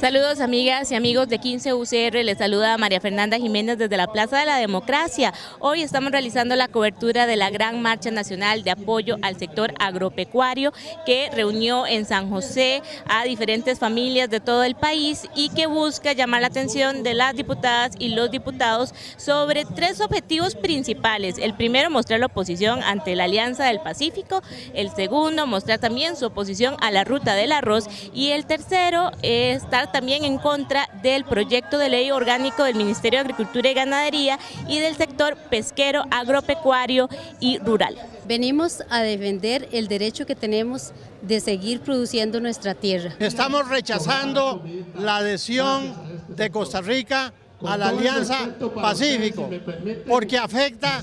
Saludos amigas y amigos de 15 UCR, les saluda María Fernanda Jiménez desde la Plaza de la Democracia. Hoy estamos realizando la cobertura de la Gran Marcha Nacional de Apoyo al Sector Agropecuario que reunió en San José a diferentes familias de todo el país y que busca llamar la atención de las diputadas y los diputados sobre tres objetivos principales. El primero, mostrar la oposición ante la Alianza del Pacífico. El segundo, mostrar también su oposición a la Ruta del Arroz. Y el tercero, estar también en contra del proyecto de ley orgánico del Ministerio de Agricultura y Ganadería y del sector pesquero, agropecuario y rural. Venimos a defender el derecho que tenemos de seguir produciendo nuestra tierra. Estamos rechazando la adhesión de Costa Rica a la Alianza Pacífico, porque afecta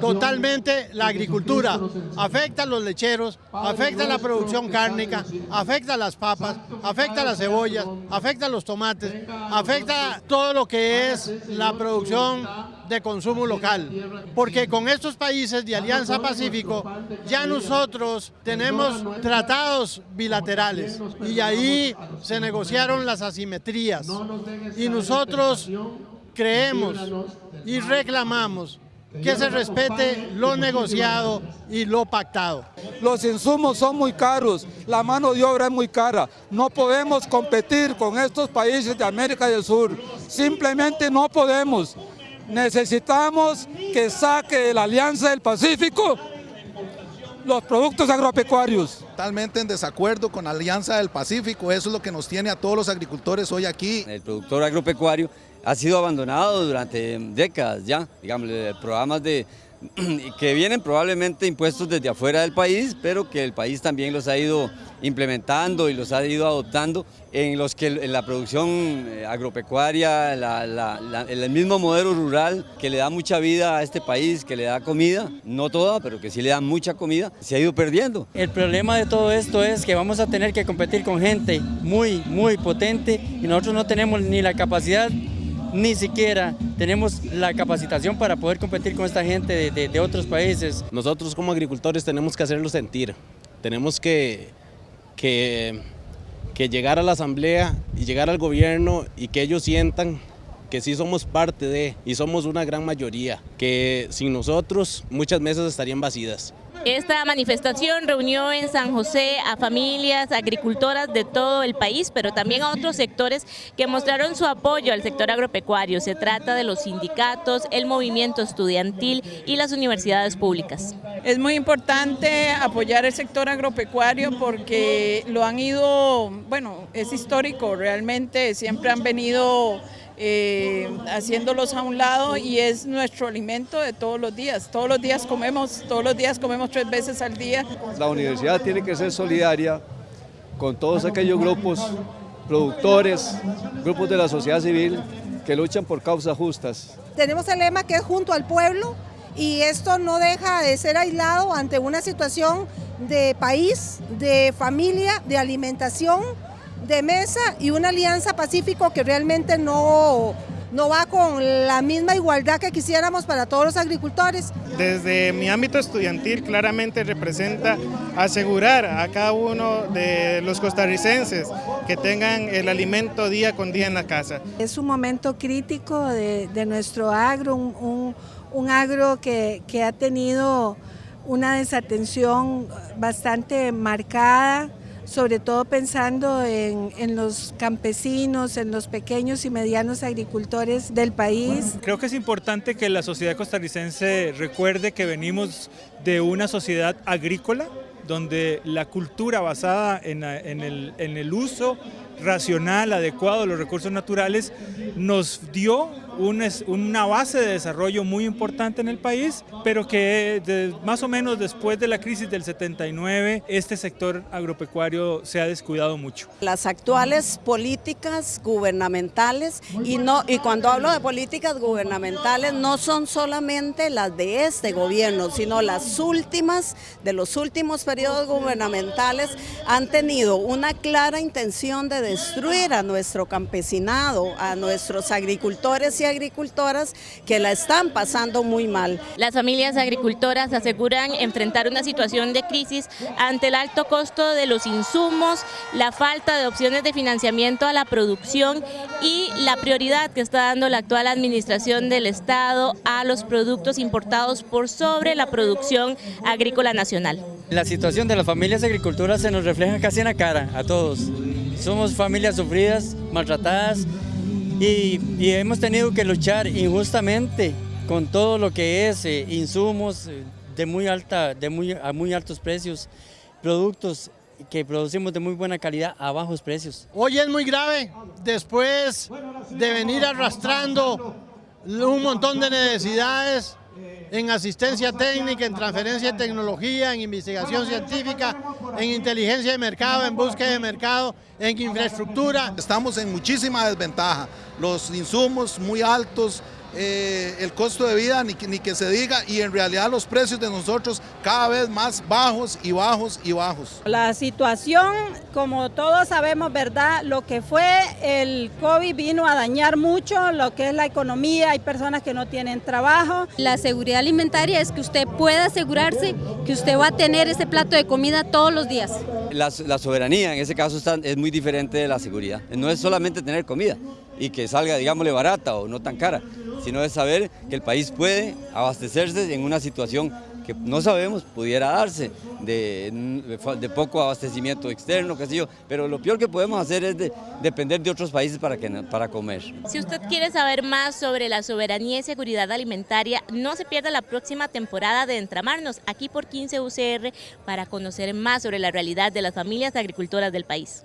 totalmente la agricultura, afecta a los lecheros, afecta a la producción cárnica, afecta a las papas, afecta a las cebollas, afecta a los tomates, afecta todo lo que es la producción de consumo local, porque con estos países de Alianza Pacífico ya nosotros tenemos tratados bilaterales. Y ahí se negociaron las asimetrías. Y nosotros creemos y reclamamos que se respete lo negociado y lo pactado. Los insumos son muy caros, la mano de obra es muy cara, no podemos competir con estos países de América del Sur, simplemente no podemos. Necesitamos que saque de la Alianza del Pacífico los productos agropecuarios. Totalmente en desacuerdo con la Alianza del Pacífico, eso es lo que nos tiene a todos los agricultores hoy aquí. El productor agropecuario ha sido abandonado durante décadas ya, digamos, programas de que vienen probablemente impuestos desde afuera del país, pero que el país también los ha ido implementando y los ha ido adoptando, en los que la producción eh, agropecuaria, el mismo modelo rural que le da mucha vida a este país, que le da comida, no toda, pero que sí le da mucha comida, se ha ido perdiendo. El problema de todo esto es que vamos a tener que competir con gente muy, muy potente y nosotros no tenemos ni la capacidad ni siquiera tenemos la capacitación para poder competir con esta gente de, otros países. Nosotros como agricultores tenemos que hacerlo sentir, tenemos que, que, que llegar a la asamblea y llegar al gobierno y que ellos sientan que sí somos parte de y somos una gran mayoría, que sin nosotros muchas mesas estarían vacías. Esta manifestación reunió en San José a familias agricultoras de todo el país, pero también a otros sectores que mostraron su apoyo al sector agropecuario. Se trata de los sindicatos, el movimiento estudiantil y las universidades públicas. Es muy importante apoyar el sector agropecuario porque lo han ido, bueno, es histórico realmente, siempre han venido eh, haciéndolos a un lado y es nuestro alimento de todos los días. Todos los días comemos, todos los días comemos tres veces al día. La universidad tiene que ser solidaria con todos aquellos grupos productores, grupos de la sociedad civil que luchan por causas justas. Tenemos el lema que es junto al pueblo y esto no deja de ser aislado ante una situación de país, de familia, de alimentación, de mesa y una alianza pacífico que realmente no, no va con la misma igualdad que quisiéramos para todos los agricultores. Desde mi ámbito estudiantil claramente representa asegurar a cada uno de los costarricenses que tengan el alimento día con día en la casa. Es un momento crítico de, nuestro agro, un, un, agro que, que ha tenido una desatención bastante marcada, sobre todo pensando en, los campesinos, en los pequeños y medianos agricultores del país. Creo que es importante que la sociedad costarricense recuerde que venimos de una sociedad agrícola, donde la cultura basada en, el, en el uso racional, adecuado de los recursos naturales, nos dio una base de desarrollo muy importante en el país, pero que más o menos después de la crisis del 79, este sector agropecuario se ha descuidado mucho. Las actuales políticas gubernamentales, y, no, y cuando hablo de políticas gubernamentales, no son solamente las de este gobierno, sino las últimas, de los últimos periodos gubernamentales, han tenido una clara intención de destruir a nuestro campesinado, a nuestros agricultores y agricultoras que la están pasando muy mal. Las familias agricultoras aseguran enfrentar una situación de crisis ante el alto costo de los insumos, la falta de opciones de financiamiento a la producción y la prioridad que está dando la actual administración del Estado a los productos importados por sobre la producción agrícola nacional. La situación de las familias agricultoras se nos refleja casi en la cara a todos. Somos familias sufridas, maltratadas y, hemos tenido que luchar injustamente con todo lo que es eh, insumos eh, de muy alta, de muy, a muy altos precios, productos que producimos de muy buena calidad a bajos precios. Hoy es muy grave, después de venir arrastrando un montón de necesidades en asistencia técnica, en transferencia de tecnología, en investigación científica, en inteligencia de mercado, en búsqueda de mercado, en infraestructura. Estamos en muchísima desventaja, los insumos muy altos, eh, el costo de vida ni, ni que se diga y en realidad los precios de nosotros cada vez más bajos y bajos y bajos. La situación, como todos sabemos, ¿verdad? Lo que fue el COVID vino a dañar mucho lo que es la economía, hay personas que no tienen trabajo. La seguridad alimentaria es que usted pueda asegurarse que usted va a tener ese plato de comida todos los días. La, la soberanía en ese caso está, es muy diferente de la seguridad, no es solamente tener comida y que salga, digámosle, barata o no tan cara, sino de saber que el país puede abastecerse en una situación que no sabemos pudiera darse, de, poco abastecimiento externo, qué sé yo, pero lo peor que podemos hacer es de, depender de otros países para, para comer. Si usted quiere saber más sobre la soberanía y seguridad alimentaria, no se pierda la próxima temporada de Entramarnos, aquí por 15 UCR, para conocer más sobre la realidad de las familias agricultoras del país.